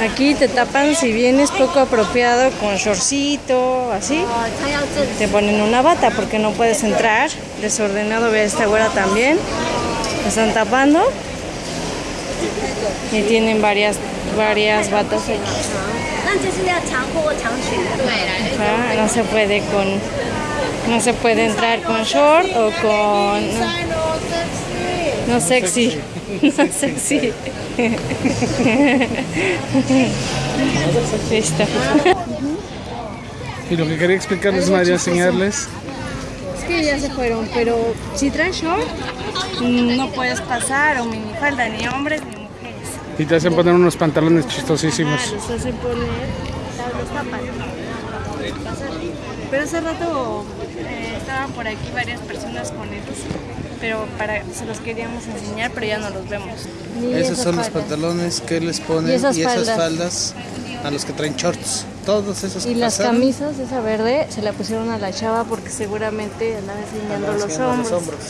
Aquí te tapan si vienes poco apropiado con shortcito, así. Te ponen una bata porque no puedes entrar. Desordenado, ve a esta güera también. Están tapando. Y tienen varias, varias batas aquí. Ah, no se puede con... No se puede entrar con short o con sexy. No sexy. Listo. Y lo que quería explicarles, María, enseñarles. Es que ya se fueron, pero si traes short, no puedes pasar o minifalda, ni hombres ni mujeres. Y te hacen poner unos pantalones chistosísimos. Ah, los hacen poner, los tapan. Pero hace rato eh, estaban por aquí varias personas con esos, pero para, se los queríamos enseñar, pero ya no los vemos. Esos son los pantalones que les ponen Y y esas faldas. faldas. a los que traen shorts. Todos esos Y que las pasaron, camisas, esa verde, se la pusieron a la chava porque seguramente andan enseñando los hombros. los hombros.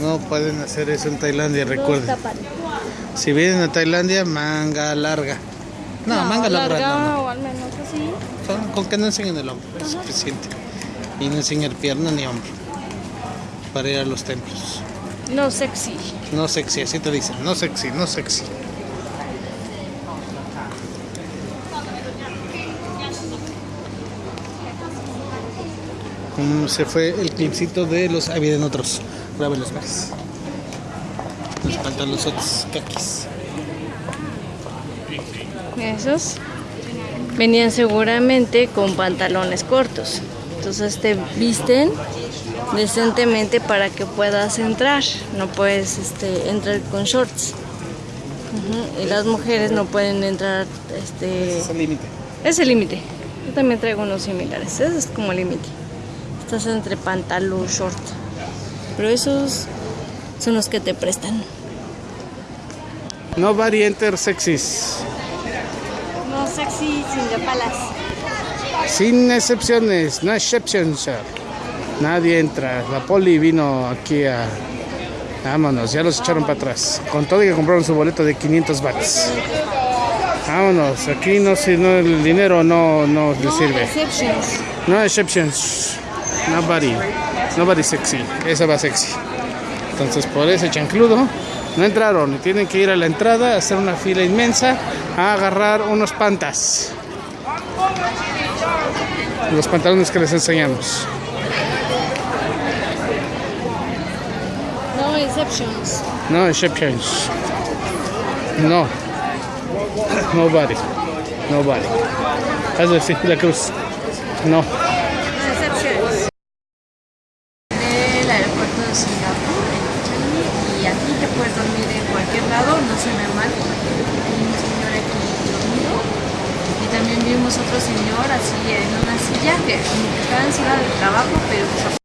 No pueden hacer eso en Tailandia, recuerden. Si vienen a Tailandia, manga larga. No, manga larga, no, no. o al menos así. Son- Con que no enseñen el hombro, es suficiente. Y no enseñen pierna ni hombro. Para ir a los templos. No sexy. No sexy, así te dicen. No sexy, no sexy. Mm, Se fue el clipcito de los. Ahí vienen otros. Grábenlos más. Los pantalones kakis. Esos venían seguramente con pantalones cortos. Entonces te visten decentemente para que puedas entrar. No puedes este, entrar con shorts. Y las mujeres no pueden entrar. Este, Es el límite. es el límite. Yo también traigo unos similares. Ese es como el límite. Estás entre pantalón, short. Pero esos son los que te prestan. Nobody enter sexys. No sexy sin de palas. Sin excepciones, no exceptions, sir. Nadie entra. La poli vino aquí a. Vámonos, ya los echaron para atrás. Con todo y que compraron su boleto de 500 bahts. Vámonos, aquí no, si no el dinero no, no le sirve. Exceptions. No exceptions. Nobody. Nobody sexy. Esa va sexy. Entonces por ese chancludo no entraron tienen que ir a la entrada, hacer una fila inmensa, a agarrar unos pantas. Los pantalones que les enseñamos. No exceptions. No exceptions. No. Nobody. Nobody. Haz así, la cruz. No. exceptions. Aeropuerto de Singapur en Changi y aquí te puedes dormir en cualquier lado, no se ve mal porque hay un señor también vimos otro señor así en una silla que estaba en silla de trabajo pero pues